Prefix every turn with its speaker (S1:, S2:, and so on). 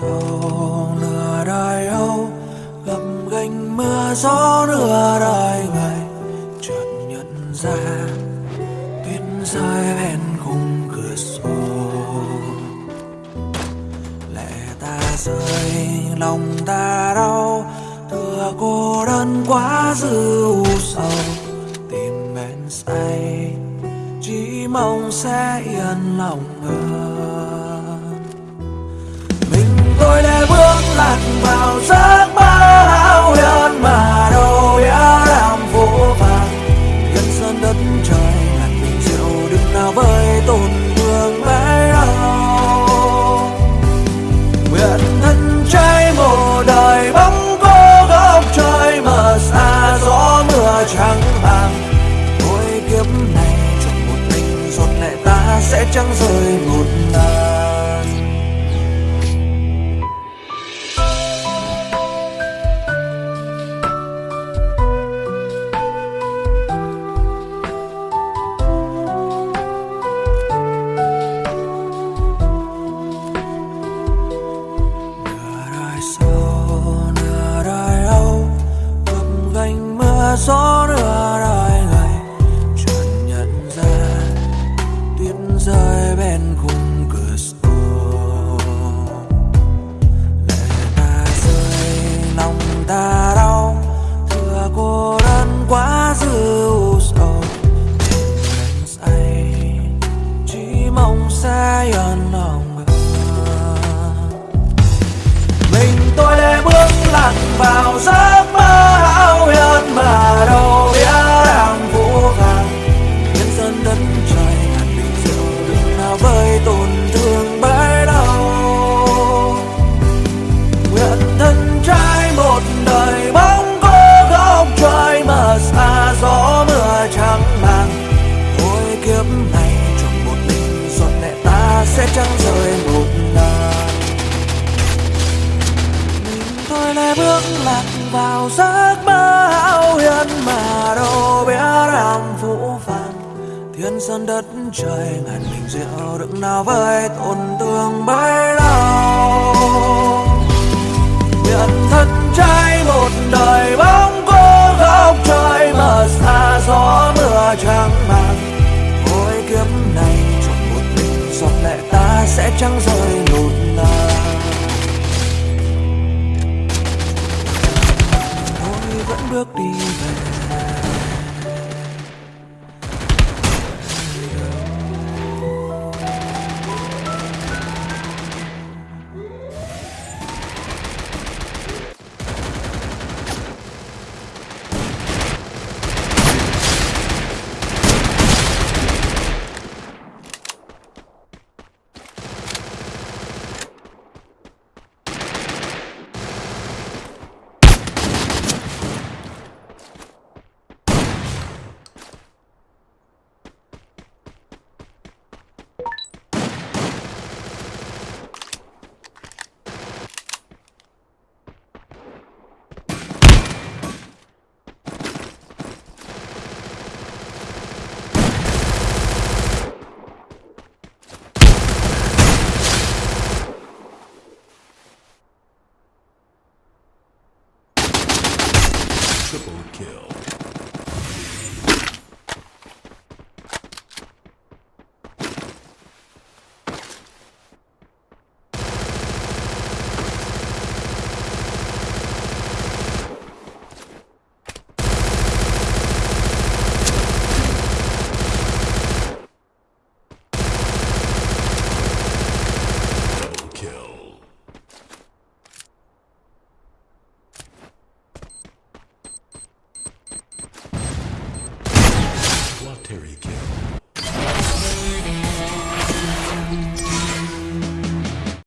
S1: sầu nửa đời âu, gập gành mưa gió nửa đời ngày. Chợt nhận ra, tuyết rơi bên khung cửa sổ. Lẽ ta rơi, lòng ta đau thừa cô đơn quá dư u sầu. Tìm bên say, chỉ mong sẽ yên lòng hơn tôi đã bước lạc vào giấc mơ hão huyền mà đâu đã làm phố vàng. Nhân sơn đất trời ngàn bình rượu đừng nào với tổn thương mãi đâu nguyện thân trai một đời bóng cô góc trời mờ xa gió mưa trắng vàng. Mỗi kiếp này chọn một mình giọt lệ ta sẽ chẳng rơi một horas thôi bước lạc vào giấc mơ hão huyền mà đâu biết làm vũ vàng thiên sơn đất trời ngàn bình rượu đựng nào với tổn thương bấy lâu. Nguyện thân trai một đời bóng cô góc trời mờ xa gió mưa trắng màng mỗi kiếp này chọn một mình giọt lệ ta sẽ chẳng rơi bước đi về.
S2: Triple kill. Terry Kill.